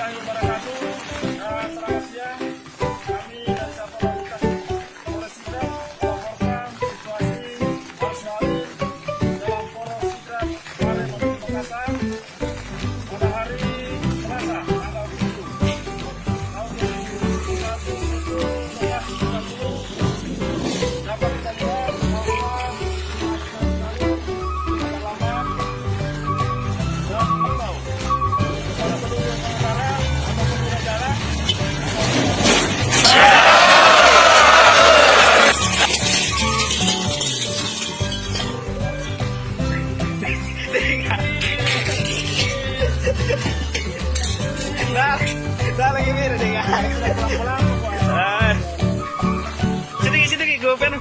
Thank you. Nah, kita lagi mirip dengan pulang-pulang. Ah. Sini, sini, gue pengen.